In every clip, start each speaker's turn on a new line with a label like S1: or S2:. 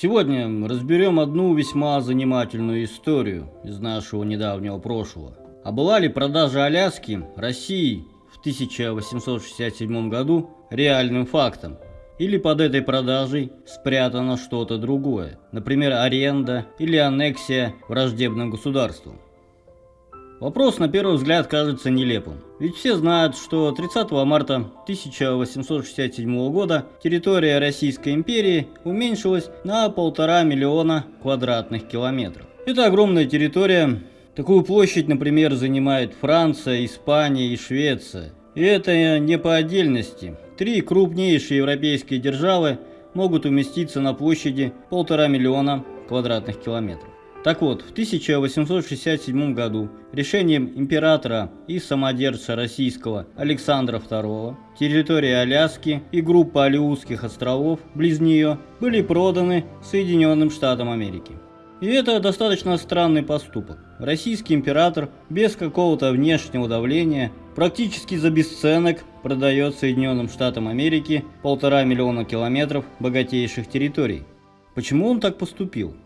S1: Сегодня разберем одну весьма занимательную историю из нашего недавнего прошлого. А была ли продажа Аляски России в 1867 году реальным фактом? Или под этой продажей спрятано что-то другое, например, аренда или аннексия враждебным государством? Вопрос на первый взгляд кажется нелепым. Ведь все знают, что 30 марта 1867 года территория Российской империи уменьшилась на полтора миллиона квадратных километров. Это огромная территория. Такую площадь, например, занимает Франция, Испания и Швеция. И это не по отдельности. Три крупнейшие европейские державы могут уместиться на площади полтора миллиона квадратных километров. Так вот, в 1867 году решением императора и самодержца российского Александра II территория Аляски и группа Алиутских островов близ нее были проданы Соединенным Штатам Америки. И это достаточно странный поступок. Российский император без какого-то внешнего давления практически за бесценок продает Соединенным Штатам Америки полтора миллиона километров богатейших территорий. Почему он так поступил?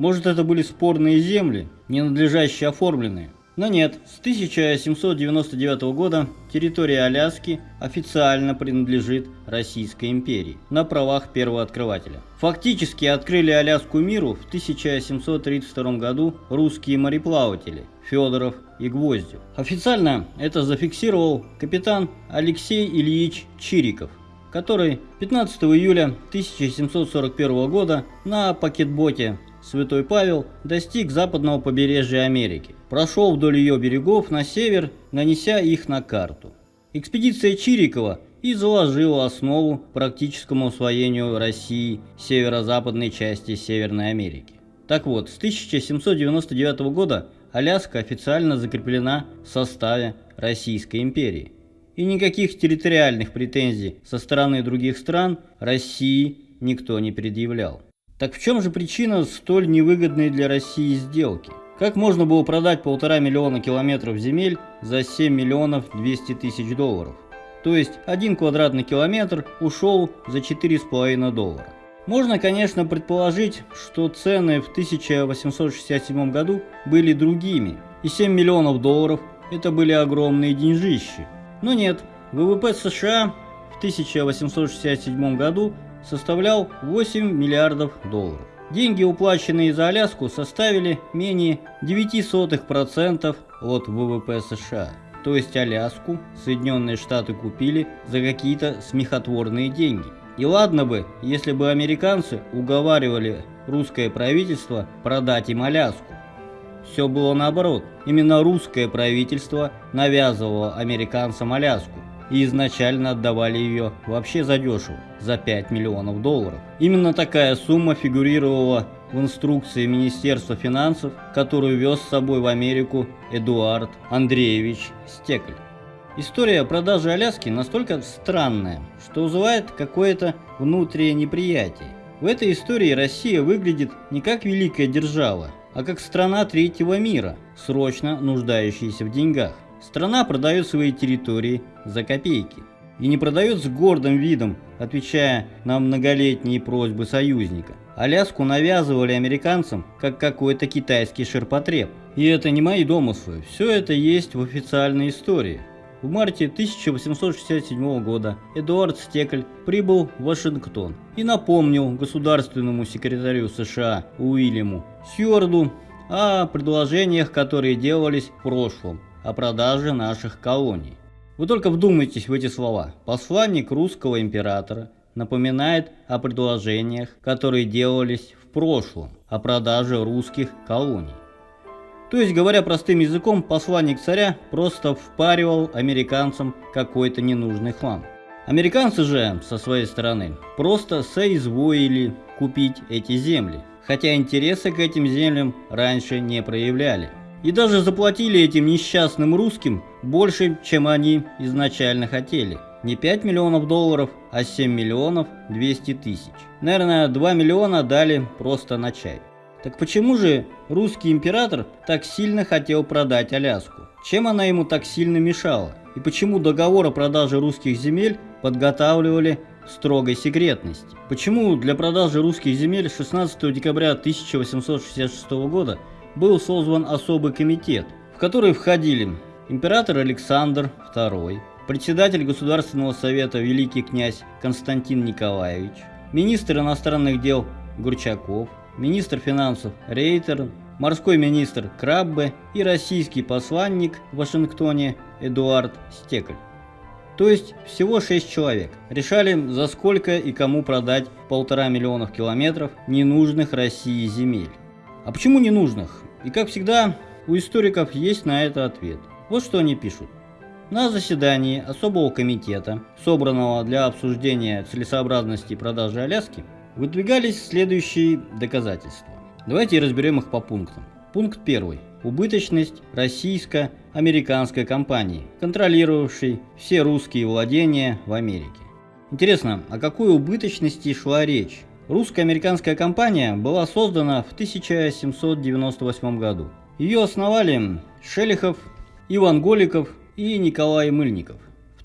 S1: Может это были спорные земли, ненадлежащие оформленные? Но нет, с 1799 года территория Аляски официально принадлежит Российской империи на правах первого открывателя. Фактически открыли Аляску миру в 1732 году русские мореплаватели Федоров и Гвоздев. Официально это зафиксировал капитан Алексей Ильич Чириков, который 15 июля 1741 года на пакетботе Святой Павел достиг западного побережья Америки, прошел вдоль ее берегов на север, нанеся их на карту. Экспедиция Чирикова и заложила основу практическому освоению России северо-западной части Северной Америки. Так вот, с 1799 года Аляска официально закреплена в составе Российской империи. И никаких территориальных претензий со стороны других стран России никто не предъявлял. Так в чем же причина столь невыгодной для России сделки? Как можно было продать полтора миллиона километров земель за 7 миллионов 200 тысяч долларов? То есть один квадратный километр ушел за 4,5 доллара. Можно, конечно, предположить, что цены в 1867 году были другими, и 7 миллионов долларов это были огромные деньжищи. Но нет, ВВП США в 1867 году составлял 8 миллиардов долларов. Деньги, уплаченные за Аляску, составили менее 0,09% от ВВП США. То есть Аляску Соединенные Штаты купили за какие-то смехотворные деньги. И ладно бы, если бы американцы уговаривали русское правительство продать им Аляску. Все было наоборот. Именно русское правительство навязывало американцам Аляску и изначально отдавали ее вообще задешево, за 5 миллионов долларов. Именно такая сумма фигурировала в инструкции Министерства финансов, которую вез с собой в Америку Эдуард Андреевич Стекль. История продажи Аляски настолько странная, что вызывает какое-то внутреннее неприятие. В этой истории Россия выглядит не как великая держава, а как страна третьего мира, срочно нуждающаяся в деньгах. Страна продает свои территории за копейки. И не продает с гордым видом, отвечая на многолетние просьбы союзника. Аляску навязывали американцам, как какой-то китайский ширпотреб. И это не мои домыслы, все это есть в официальной истории. В марте 1867 года Эдуард Стекль прибыл в Вашингтон и напомнил государственному секретарю США Уильяму Сьюарду о предложениях, которые делались в прошлом, о продаже наших колоний. Вы только вдумайтесь в эти слова. Посланник русского императора напоминает о предложениях, которые делались в прошлом, о продаже русских колоний. То есть, говоря простым языком, посланник царя просто впаривал американцам какой-то ненужный хлам. Американцы же, со своей стороны, просто соизволили купить эти земли, хотя интересы к этим землям раньше не проявляли. И даже заплатили этим несчастным русским больше, чем они изначально хотели. Не 5 миллионов долларов, а 7 миллионов 200 тысяч. Наверное, 2 миллиона дали просто на чай. Так почему же русский император так сильно хотел продать Аляску? Чем она ему так сильно мешала? И почему договор о продаже русских земель подготавливали строгой секретности. Почему для продажи русских земель 16 декабря 1866 года был создан особый комитет, в который входили император Александр II, председатель Государственного совета великий князь Константин Николаевич, министр иностранных дел Гурчаков, министр финансов Рейтер, морской министр Краббе и российский посланник в Вашингтоне Эдуард Стекль. То есть всего 6 человек. Решали, за сколько и кому продать полтора миллионов километров ненужных России земель. А почему ненужных? И как всегда, у историков есть на это ответ. Вот что они пишут. На заседании особого комитета, собранного для обсуждения целесообразности продажи Аляски, выдвигались следующие доказательства. Давайте разберем их по пунктам. Пункт первый убыточность российско-американской компании, контролировавшей все русские владения в Америке. Интересно, о какой убыточности шла речь? Русско-американская компания была создана в 1798 году. Ее основали Шелихов, Иван Голиков и Николай Мыльников.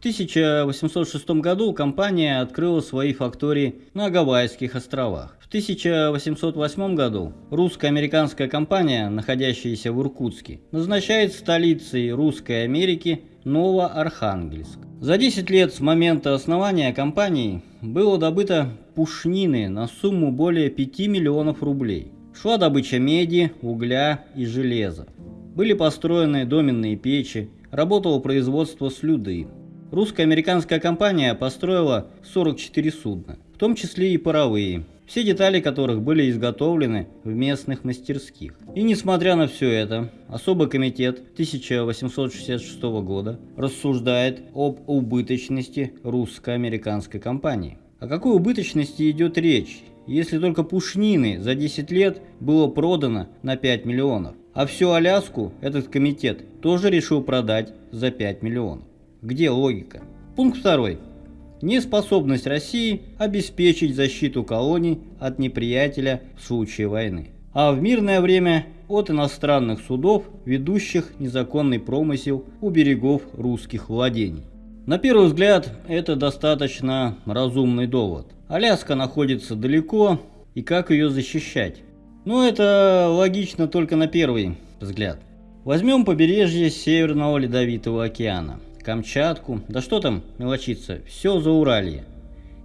S1: 1806 году компания открыла свои фактории на Гавайских островах. В 1808 году русско-американская компания, находящаяся в Иркутске, назначает столицей Русской Америки Новоархангельск. За 10 лет с момента основания компании было добыто пушнины на сумму более 5 миллионов рублей. Шла добыча меди, угля и железа. Были построены доменные печи, работало производство слюды. Русско-американская компания построила 44 судна, в том числе и паровые, все детали которых были изготовлены в местных мастерских. И несмотря на все это, особый комитет 1866 года рассуждает об убыточности русско-американской компании. О какой убыточности идет речь, если только пушнины за 10 лет было продано на 5 миллионов, а всю Аляску этот комитет тоже решил продать за 5 миллионов? Где логика? Пункт второй. Неспособность России обеспечить защиту колоний от неприятеля в случае войны. А в мирное время от иностранных судов, ведущих незаконный промысел у берегов русских владений. На первый взгляд, это достаточно разумный довод. Аляска находится далеко, и как ее защищать? Но это логично только на первый взгляд. Возьмем побережье Северного Ледовитого океана. Камчатку, да что там мелочиться, все за Уралье.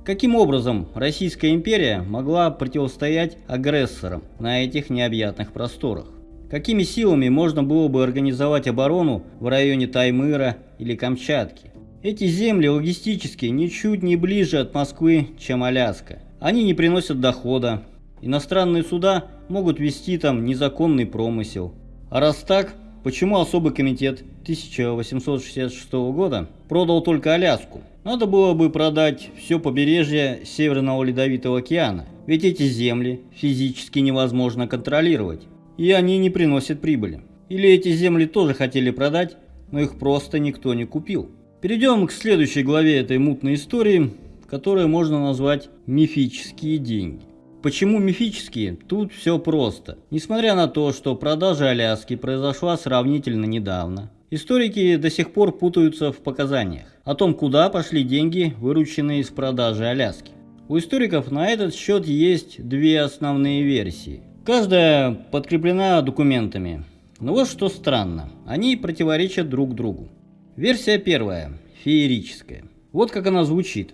S1: Каким образом Российская империя могла противостоять агрессорам на этих необъятных просторах? Какими силами можно было бы организовать оборону в районе Таймыра или Камчатки? Эти земли логистически ничуть не ближе от Москвы, чем Аляска. Они не приносят дохода. Иностранные суда могут вести там незаконный промысел. А раз так, Почему особый комитет 1866 года продал только Аляску? Надо было бы продать все побережье Северного Ледовитого океана, ведь эти земли физически невозможно контролировать, и они не приносят прибыли. Или эти земли тоже хотели продать, но их просто никто не купил. Перейдем к следующей главе этой мутной истории, которую можно назвать «Мифические деньги». Почему мифические? Тут все просто. Несмотря на то, что продажа Аляски произошла сравнительно недавно, историки до сих пор путаются в показаниях о том, куда пошли деньги, вырученные из продажи Аляски. У историков на этот счет есть две основные версии. Каждая подкреплена документами. Но вот что странно, они противоречат друг другу. Версия первая, феерическая. Вот как она звучит.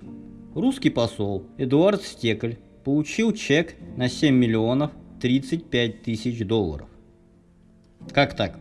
S1: Русский посол Эдуард Стекль получил чек на 7 миллионов 35 тысяч долларов. Как так?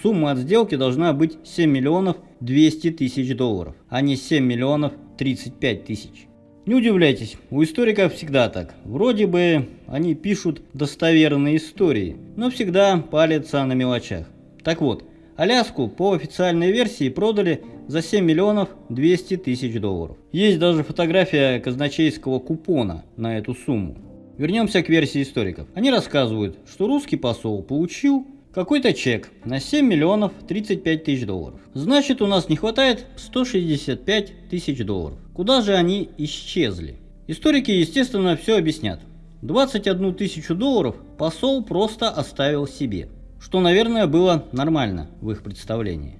S1: Сумма от сделки должна быть 7 миллионов 200 тысяч долларов, а не 7 миллионов 35 тысяч. Не удивляйтесь, у историков всегда так. Вроде бы они пишут достоверные истории, но всегда палятся на мелочах. Так вот, Аляску по официальной версии продали за 7 миллионов 200 тысяч долларов. Есть даже фотография казначейского купона на эту сумму. Вернемся к версии историков. Они рассказывают, что русский посол получил какой-то чек на 7 миллионов 35 тысяч долларов. Значит, у нас не хватает 165 тысяч долларов. Куда же они исчезли? Историки, естественно, все объяснят. 21 тысячу долларов посол просто оставил себе что, наверное, было нормально в их представлении.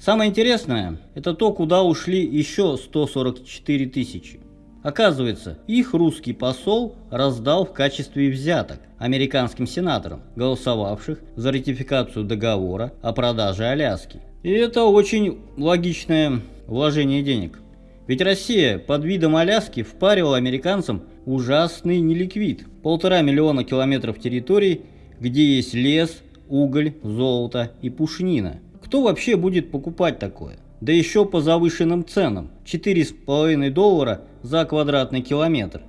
S1: Самое интересное, это то, куда ушли еще 144 тысячи. Оказывается, их русский посол раздал в качестве взяток американским сенаторам, голосовавших за ратификацию договора о продаже Аляски. И это очень логичное вложение денег. Ведь Россия под видом Аляски впарила американцам ужасный неликвид. Полтора миллиона километров территорий, где есть лес, уголь, золото и пушнина. Кто вообще будет покупать такое? Да еще по завышенным ценам. 4,5 доллара за квадратный километр.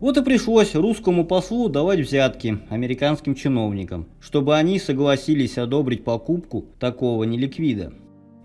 S1: Вот и пришлось русскому послу давать взятки американским чиновникам, чтобы они согласились одобрить покупку такого неликвида.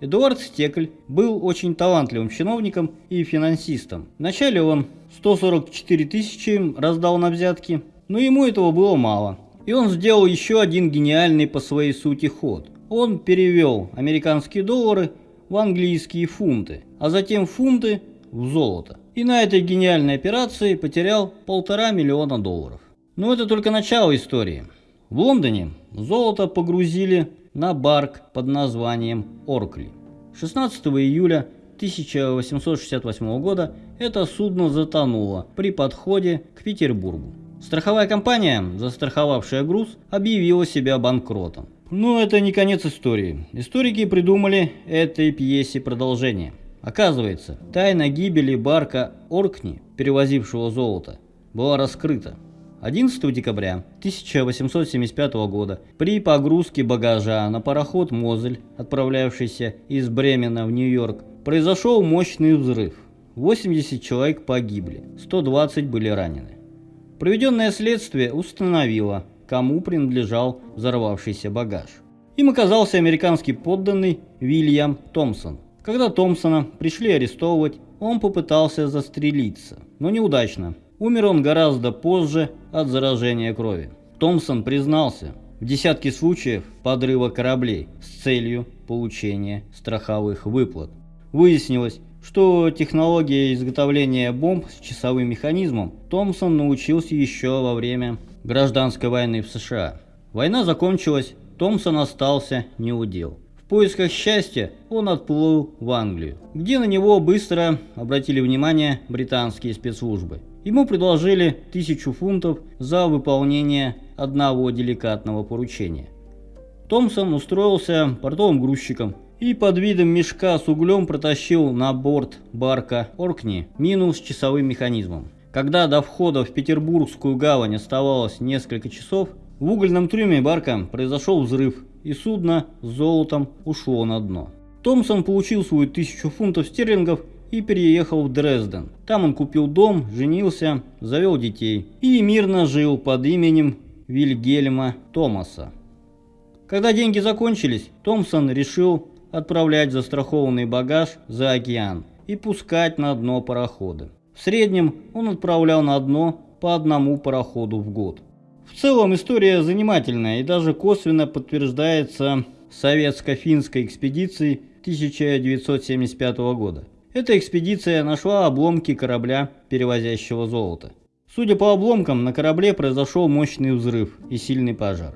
S1: Эдуард Стекль был очень талантливым чиновником и финансистом. Вначале он 144 тысячи раздал на взятки, но ему этого было мало. И он сделал еще один гениальный по своей сути ход. Он перевел американские доллары в английские фунты, а затем фунты в золото. И на этой гениальной операции потерял полтора миллиона долларов. Но это только начало истории. В Лондоне золото погрузили на барк под названием Оркли. 16 июля 1868 года это судно затонуло при подходе к Петербургу. Страховая компания, застраховавшая груз, объявила себя банкротом. Но это не конец истории. Историки придумали этой пьесе продолжение. Оказывается, тайна гибели барка Оркни, перевозившего золото, была раскрыта. 11 декабря 1875 года при погрузке багажа на пароход «Мозель», отправлявшийся из Бремена в Нью-Йорк, произошел мощный взрыв. 80 человек погибли, 120 были ранены. Проведенное следствие установило, кому принадлежал взорвавшийся багаж. Им оказался американский подданный Вильям Томпсон. Когда Томпсона пришли арестовывать, он попытался застрелиться, но неудачно. Умер он гораздо позже от заражения крови. Томпсон признался в десятке случаев подрыва кораблей с целью получения страховых выплат. Выяснилось, что технология изготовления бомб с часовым механизмом Томпсон научился еще во время гражданской войны в США. Война закончилась, Томпсон остался неудел. В поисках счастья он отплыл в Англию, где на него быстро обратили внимание британские спецслужбы. Ему предложили тысячу фунтов за выполнение одного деликатного поручения. Томпсон устроился портовым грузчиком и под видом мешка с углем протащил на борт барка Оркни мину с часовым механизмом. Когда до входа в Петербургскую гавань оставалось несколько часов, в угольном трюме барка произошел взрыв, и судно с золотом ушло на дно. Томпсон получил свою тысячу фунтов стерлингов и переехал в Дрезден. Там он купил дом, женился, завел детей и мирно жил под именем Вильгельма Томаса. Когда деньги закончились, Томпсон решил отправлять застрахованный багаж за океан и пускать на дно пароходы. В среднем он отправлял на дно по одному пароходу в год. В целом история занимательная и даже косвенно подтверждается советско-финской экспедицией 1975 года. Эта экспедиция нашла обломки корабля, перевозящего золото. Судя по обломкам, на корабле произошел мощный взрыв и сильный пожар.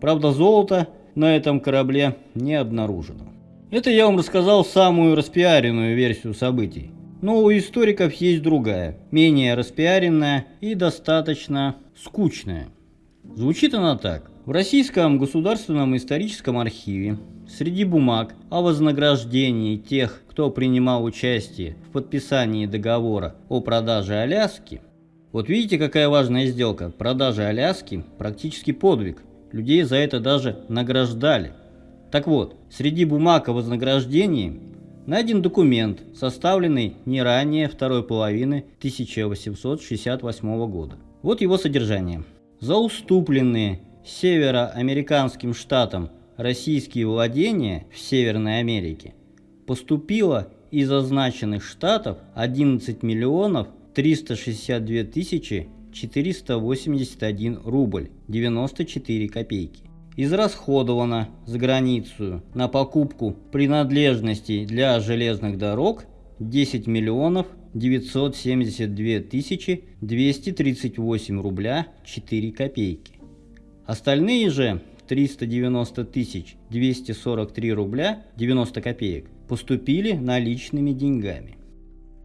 S1: Правда, золото на этом корабле не обнаружено. Это я вам рассказал самую распиаренную версию событий. Но у историков есть другая, менее распиаренная и достаточно скучная. Звучит она так. В Российском государственном историческом архиве среди бумаг о вознаграждении тех, кто принимал участие в подписании договора о продаже Аляски, вот видите, какая важная сделка. Продажа Аляски практически подвиг. Людей за это даже награждали. Так вот, среди бумаг о вознаграждении найден документ, составленный не ранее второй половины 1868 года. Вот его содержание. За уступленные североамериканским штатам российские владения в Северной Америке поступило из означенных штатов 11 миллионов 362 тысячи 481 рубль 94 копейки. Израсходовано за границу на покупку принадлежностей для железных дорог 10 миллионов 972 тысячи 238 рубля 4 копейки. Остальные же 390 тысяч 243 рубля 90 копеек поступили наличными деньгами.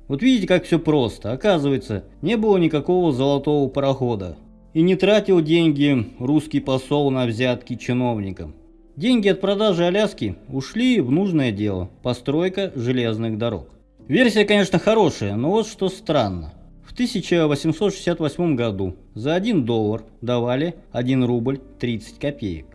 S1: Вот видите, как все просто. Оказывается, не было никакого золотого парохода. И не тратил деньги русский посол на взятки чиновникам. Деньги от продажи Аляски ушли в нужное дело – постройка железных дорог. Версия, конечно, хорошая, но вот что странно. В 1868 году за 1 доллар давали 1 рубль 30 копеек.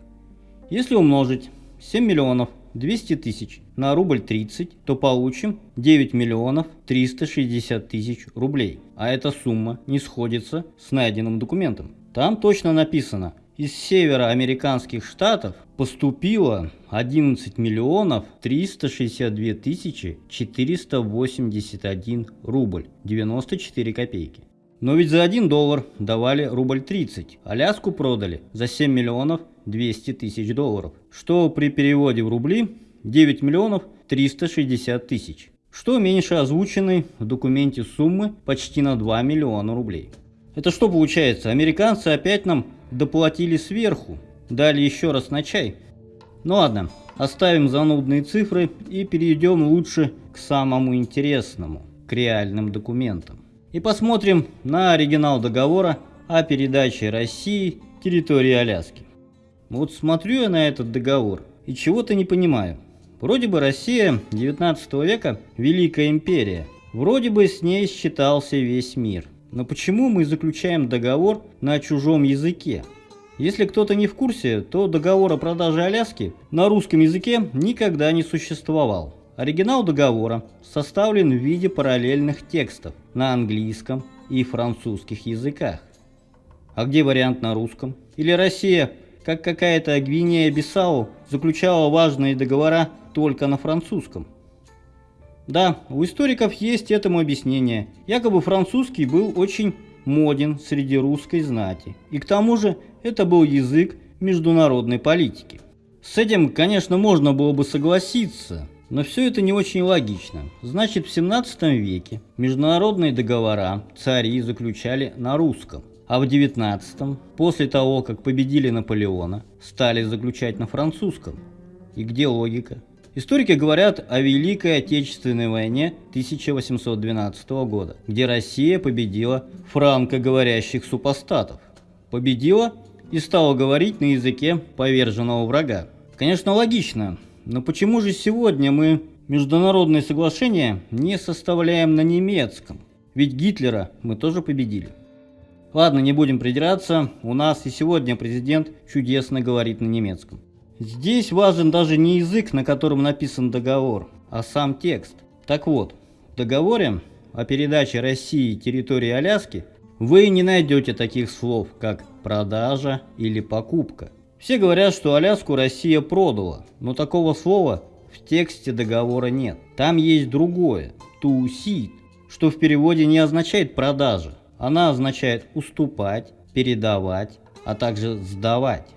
S1: Если умножить 7 миллионов 200 тысяч на рубль 30, то получим 9 миллионов 360 тысяч рублей. А эта сумма не сходится с найденным документом. Там точно написано – из североамериканских штатов поступило 11 миллионов 362 тысячи 481 рубль 94 копейки. Но ведь за 1 доллар давали рубль 30, Аляску продали за 7 миллионов 200 тысяч долларов, что при переводе в рубли 9 миллионов 360 тысяч, что меньше озвученной в документе суммы почти на 2 миллиона рублей. Это что получается? Американцы опять нам доплатили сверху, дали еще раз на чай. Ну ладно, оставим занудные цифры и перейдем лучше к самому интересному, к реальным документам. И посмотрим на оригинал договора о передаче России территории Аляски. Вот смотрю я на этот договор и чего-то не понимаю. Вроде бы Россия 19 века – великая империя. Вроде бы с ней считался весь мир – но почему мы заключаем договор на чужом языке? Если кто-то не в курсе, то договор о продаже Аляски на русском языке никогда не существовал. Оригинал договора составлен в виде параллельных текстов на английском и французских языках. А где вариант на русском? Или Россия, как какая-то Гвинея-Бисау, заключала важные договора только на французском? Да, у историков есть этому объяснение. Якобы французский был очень моден среди русской знати. И к тому же это был язык международной политики. С этим, конечно, можно было бы согласиться, но все это не очень логично. Значит, в 17 веке международные договора цари заключали на русском, а в 19 после того, как победили Наполеона, стали заключать на французском. И где логика? Историки говорят о Великой Отечественной войне 1812 года, где Россия победила франкоговорящих супостатов. Победила и стала говорить на языке поверженного врага. Конечно, логично, но почему же сегодня мы международные соглашения не составляем на немецком? Ведь Гитлера мы тоже победили. Ладно, не будем придираться, у нас и сегодня президент чудесно говорит на немецком. Здесь важен даже не язык, на котором написан договор, а сам текст. Так вот, в договоре о передаче России территории Аляски вы не найдете таких слов, как продажа или покупка. Все говорят, что Аляску Россия продала, но такого слова в тексте договора нет. Там есть другое – to что в переводе не означает продажа. Она означает уступать, передавать, а также сдавать.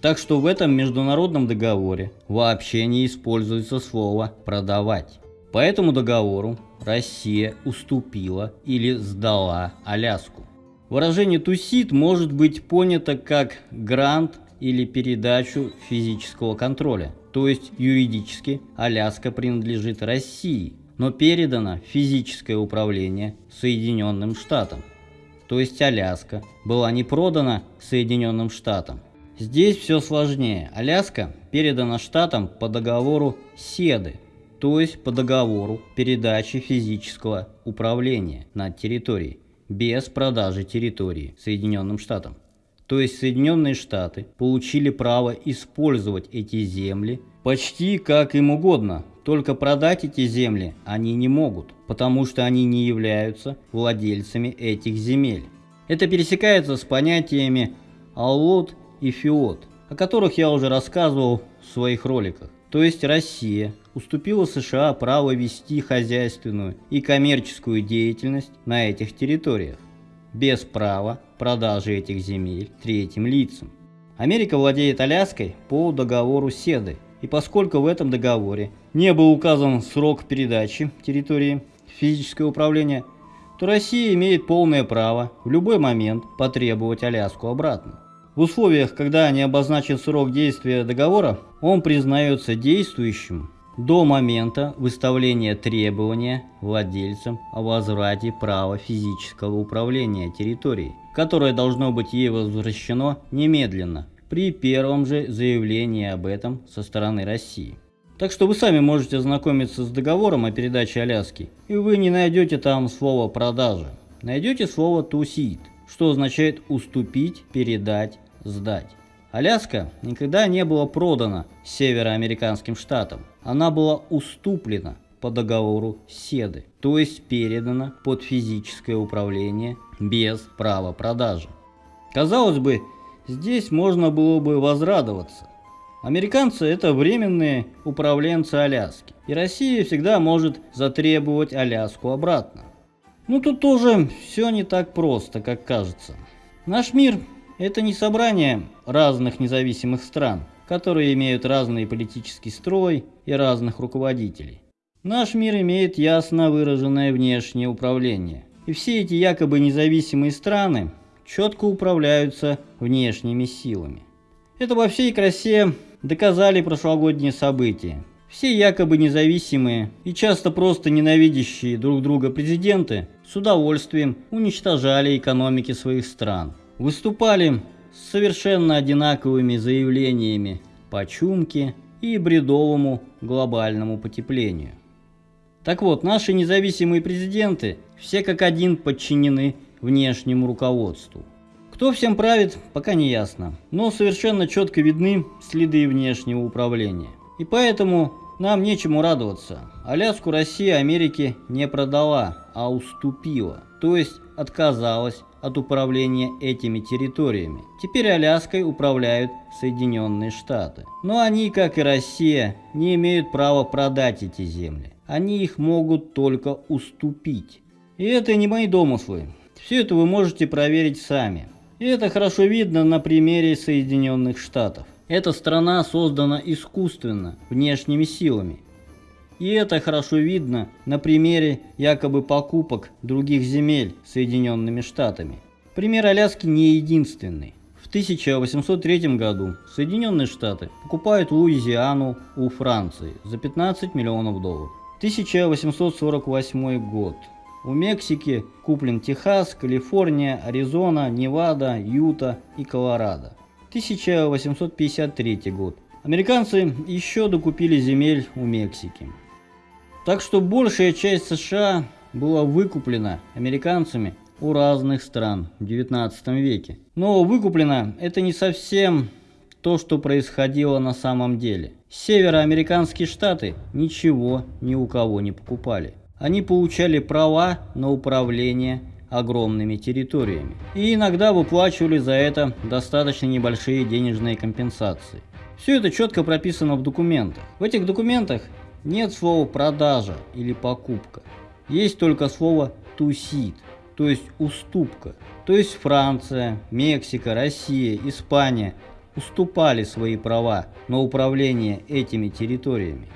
S1: Так что в этом международном договоре вообще не используется слово «продавать». По этому договору Россия уступила или сдала Аляску. Выражение «тусит» может быть понято как грант или передачу физического контроля. То есть юридически Аляска принадлежит России, но передано физическое управление Соединенным Штатам. То есть Аляска была не продана Соединенным Штатам, Здесь все сложнее. Аляска передана штатам по договору СЕДы, то есть по договору передачи физического управления над территорией, без продажи территории Соединенным Штатам. То есть Соединенные Штаты получили право использовать эти земли почти как им угодно, только продать эти земли они не могут, потому что они не являются владельцами этих земель. Это пересекается с понятиями «аллот» и ФИОТ, о которых я уже рассказывал в своих роликах. То есть Россия уступила США право вести хозяйственную и коммерческую деятельность на этих территориях, без права продажи этих земель третьим лицам. Америка владеет Аляской по договору Седы, и поскольку в этом договоре не был указан срок передачи территории физическое управление, то Россия имеет полное право в любой момент потребовать Аляску обратно. В условиях, когда не обозначен срок действия договора, он признается действующим до момента выставления требования владельцам о возврате права физического управления территорией, которое должно быть ей возвращено немедленно при первом же заявлении об этом со стороны России. Так что вы сами можете ознакомиться с договором о передаче Аляски, и вы не найдете там слово «продажа». Найдете слово «to cede», что означает «уступить», «передать», «сдать». Аляска никогда не была продана североамериканским штатам. Она была уступлена по договору Седы, то есть передана под физическое управление без права продажи. Казалось бы, здесь можно было бы возрадоваться. Американцы это временные управленцы Аляски, и Россия всегда может затребовать Аляску обратно. Ну тут тоже все не так просто, как кажется. Наш мир это не собрание разных независимых стран, которые имеют разный политический строй и разных руководителей. Наш мир имеет ясно выраженное внешнее управление, и все эти якобы независимые страны четко управляются внешними силами. Это во всей красе доказали прошлогодние события. Все якобы независимые и часто просто ненавидящие друг друга президенты с удовольствием уничтожали экономики своих стран – выступали с совершенно одинаковыми заявлениями по чумке и бредовому глобальному потеплению. Так вот, наши независимые президенты все как один подчинены внешнему руководству. Кто всем правит, пока не ясно, но совершенно четко видны следы внешнего управления. И поэтому нам нечему радоваться. Аляску Россия Америке не продала, а уступила, то есть отказалась от управления этими территориями. Теперь Аляской управляют Соединенные Штаты. Но они, как и Россия, не имеют права продать эти земли. Они их могут только уступить. И это не мои домыслы. Все это вы можете проверить сами. И это хорошо видно на примере Соединенных Штатов. Эта страна создана искусственно, внешними силами. И это хорошо видно на примере якобы покупок других земель Соединенными Штатами. Пример Аляски не единственный. В 1803 году Соединенные Штаты покупают Луизиану у Франции за 15 миллионов долларов. 1848 год. У Мексики куплен Техас, Калифорния, Аризона, Невада, Юта и Колорадо. 1853 год. Американцы еще докупили земель у Мексики. Так что большая часть США была выкуплена американцами у разных стран в 19 веке. Но выкуплено это не совсем то, что происходило на самом деле. Североамериканские штаты ничего ни у кого не покупали. Они получали права на управление огромными территориями. И иногда выплачивали за это достаточно небольшие денежные компенсации. Все это четко прописано в документах. В этих документах нет слова продажа или покупка. Есть только слово тусит, то есть уступка. То есть Франция, Мексика, Россия, Испания уступали свои права на управление этими территориями.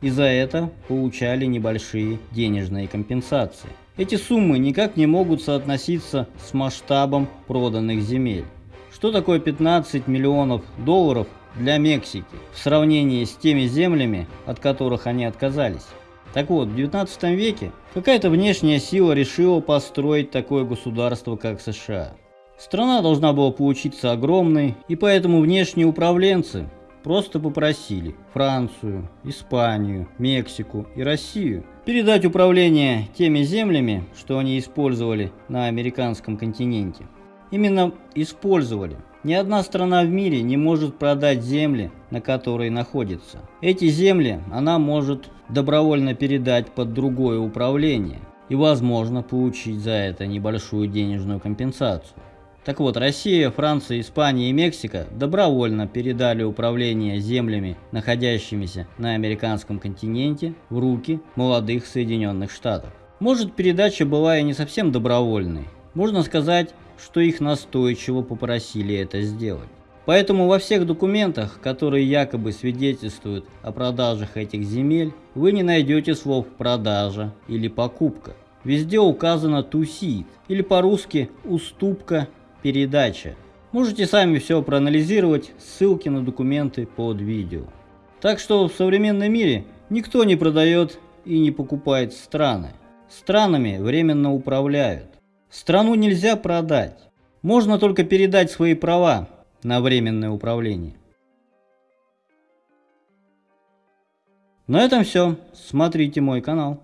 S1: И за это получали небольшие денежные компенсации. Эти суммы никак не могут соотноситься с масштабом проданных земель. Что такое 15 миллионов долларов для Мексики в сравнении с теми землями, от которых они отказались. Так вот, в 19 веке какая-то внешняя сила решила построить такое государство, как США. Страна должна была получиться огромной, и поэтому внешние управленцы просто попросили Францию, Испанию, Мексику и Россию передать управление теми землями, что они использовали на американском континенте. Именно использовали, ни одна страна в мире не может продать земли, на которой находится. Эти земли она может добровольно передать под другое управление и возможно получить за это небольшую денежную компенсацию. Так вот, Россия, Франция, Испания и Мексика добровольно передали управление землями, находящимися на американском континенте, в руки молодых Соединенных Штатов. Может, передача была и не совсем добровольной. Можно сказать, что их настойчиво попросили это сделать. Поэтому во всех документах, которые якобы свидетельствуют о продажах этих земель, вы не найдете слов «продажа» или «покупка». Везде указано «тусит» или по-русски «уступка», «передача». Можете сами все проанализировать, ссылки на документы под видео. Так что в современном мире Никто не продает и не покупает страны. Странами временно управляют. Страну нельзя продать. Можно только передать свои права на временное управление. На этом все. Смотрите мой канал.